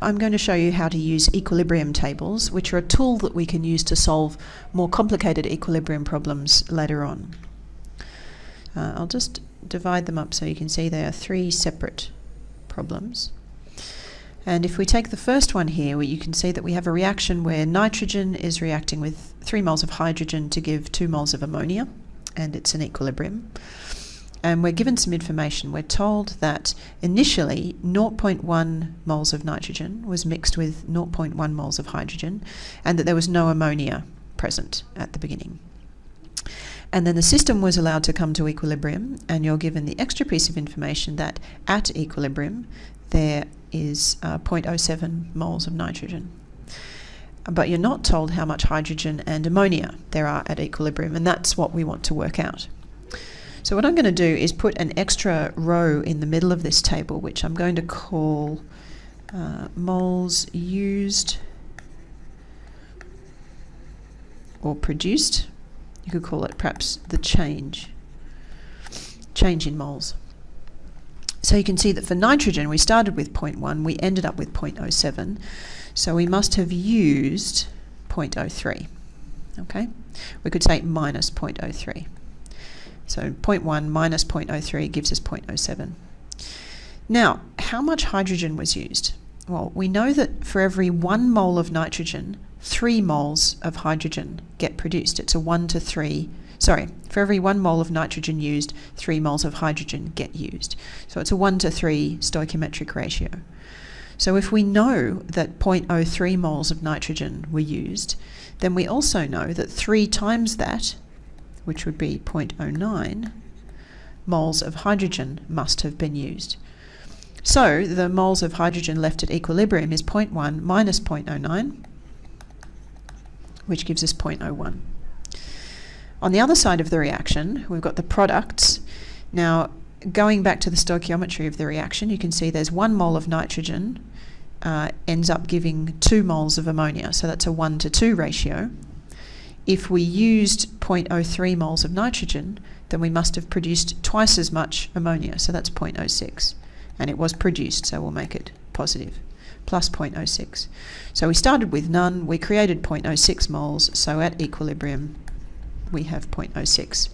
I'm going to show you how to use equilibrium tables, which are a tool that we can use to solve more complicated equilibrium problems later on. Uh, I'll just divide them up so you can see they are three separate problems. And if we take the first one here, you can see that we have a reaction where nitrogen is reacting with 3 moles of hydrogen to give 2 moles of ammonia, and it's an equilibrium. And we're given some information. We're told that initially 0.1 moles of nitrogen was mixed with 0.1 moles of hydrogen, and that there was no ammonia present at the beginning. And then the system was allowed to come to equilibrium, and you're given the extra piece of information that at equilibrium there is uh, 0.07 moles of nitrogen. But you're not told how much hydrogen and ammonia there are at equilibrium, and that's what we want to work out. So what I'm going to do is put an extra row in the middle of this table, which I'm going to call uh, moles used or produced. You could call it perhaps the change, change in moles. So you can see that for nitrogen we started with 0.1, we ended up with 0.07, so we must have used 0.03. Okay, we could say minus 0.03. So 0.1 minus 0.03 gives us 0.07. Now, how much hydrogen was used? Well, we know that for every one mole of nitrogen, three moles of hydrogen get produced. It's a one to three sorry, for every one mole of nitrogen used, three moles of hydrogen get used. So it's a one to three stoichiometric ratio. So if we know that 0.03 moles of nitrogen were used, then we also know that three times that, which would be 0.09, moles of hydrogen must have been used. So the moles of hydrogen left at equilibrium is 0.1 minus 0.09, which gives us 0.01. On the other side of the reaction, we've got the products. Now, going back to the stoichiometry of the reaction, you can see there's one mole of nitrogen uh, ends up giving two moles of ammonia, so that's a 1 to 2 ratio. If we used 0.03 moles of nitrogen, then we must have produced twice as much ammonia, so that's 0.06. And it was produced, so we'll make it positive, plus 0.06. So we started with none, we created 0.06 moles, so at equilibrium we have 0.06.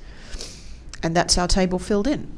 And that's our table filled in.